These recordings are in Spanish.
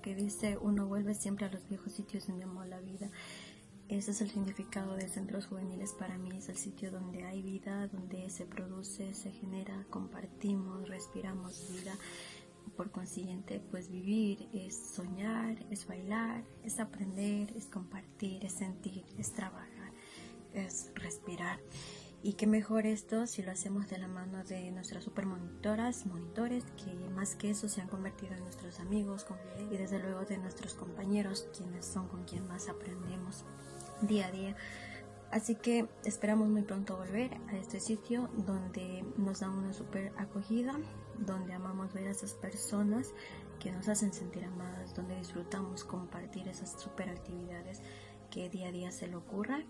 que dice, uno vuelve siempre a los viejos sitios donde amó la vida. Ese es el significado de centros juveniles para mí, es el sitio donde hay vida, donde se produce, se genera, compartimos, respiramos vida. Por consiguiente, pues vivir es soñar, es bailar, es aprender, es compartir, es sentir, es trabajar, es respirar. Y qué mejor esto si lo hacemos de la mano de nuestras super monitoras, monitores, que más que eso se han convertido en nuestros amigos y desde luego de nuestros compañeros, quienes son con quien más aprendemos día a día. Así que esperamos muy pronto volver a este sitio donde nos dan una super acogida, donde amamos ver a esas personas que nos hacen sentir amadas, donde disfrutamos compartir esas super actividades que día a día se le ocurran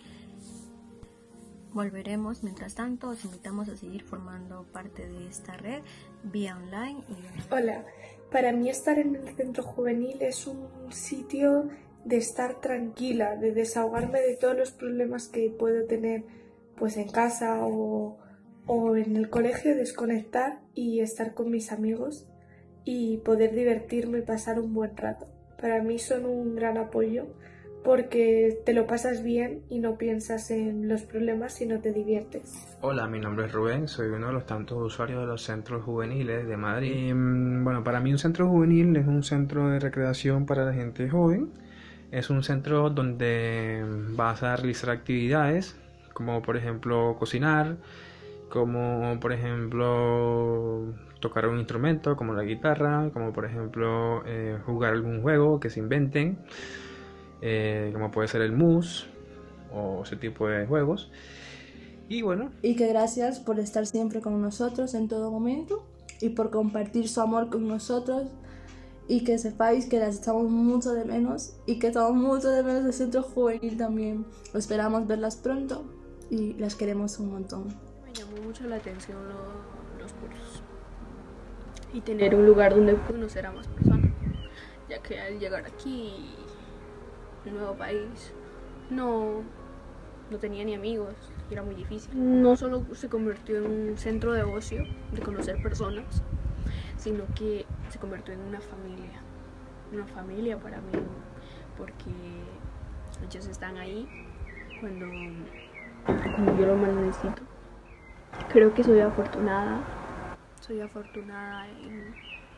Volveremos, mientras tanto, os invitamos a seguir formando parte de esta red vía online. Hola, para mí estar en el centro juvenil es un sitio de estar tranquila, de desahogarme de todos los problemas que puedo tener pues en casa o, o en el colegio, desconectar y estar con mis amigos y poder divertirme y pasar un buen rato. Para mí son un gran apoyo porque te lo pasas bien y no piensas en los problemas, sino te diviertes. Hola, mi nombre es Rubén, soy uno de los tantos usuarios de los centros juveniles de Madrid. Mm, bueno, para mí un centro juvenil es un centro de recreación para la gente joven. Es un centro donde vas a realizar actividades como por ejemplo cocinar, como por ejemplo tocar un instrumento como la guitarra, como por ejemplo eh, jugar algún juego que se inventen. Eh, como puede ser el MUS o ese tipo de juegos. Y bueno. Y que gracias por estar siempre con nosotros en todo momento y por compartir su amor con nosotros y que sepáis que las echamos mucho de menos y que estamos mucho de menos el centro juvenil también. Esperamos verlas pronto y las queremos un montón. Me llamó mucho la atención los cursos y tener un lugar donde conocer a más personas, ya que al llegar aquí nuevo país, no, no tenía ni amigos, era muy difícil. No solo se convirtió en un centro de ocio, de conocer personas, sino que se convirtió en una familia, una familia para mí, porque ellos están ahí cuando, cuando yo lo más necesito. Creo que soy afortunada, soy afortunada en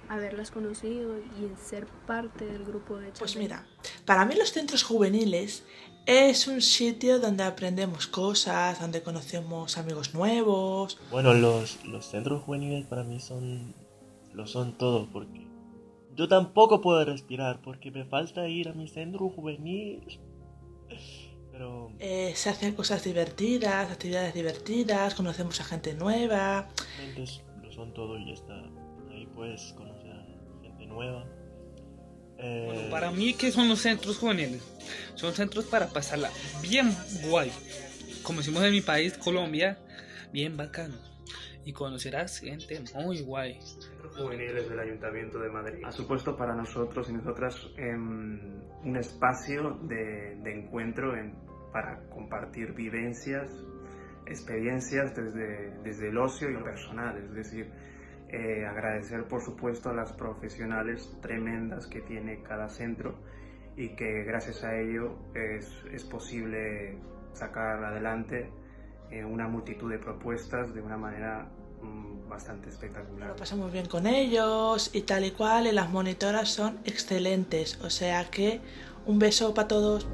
haberlas conocido y en ser parte del grupo de Pues mira, para mí los centros juveniles es un sitio donde aprendemos cosas, donde conocemos amigos nuevos. Bueno, los, los centros juveniles para mí son lo son todo porque yo tampoco puedo respirar porque me falta ir a mi centro juvenil. Pero... Eh, se hacen cosas divertidas, actividades divertidas, conocemos a gente nueva. lo son todo y ya está. Puedes conocer a gente nueva bueno, eh, para mí, ¿qué son los centros juveniles? Son centros para pasarla bien guay. Como decimos en mi país, Colombia, bien bacano. Y conocerás gente muy guay. Centros juveniles del Ayuntamiento de Madrid ha supuesto para nosotros y nosotras em, un espacio de, encuentro para compartir vivencias, experiencias desde, desde el ocio y lo personal. Es decir, eh, agradecer por supuesto a las profesionales tremendas que tiene cada centro y que gracias a ello es, es posible sacar adelante eh, una multitud de propuestas de una manera mm, bastante espectacular. Lo pasamos bien con ellos y tal y cual y las monitoras son excelentes, o sea que un beso para todos.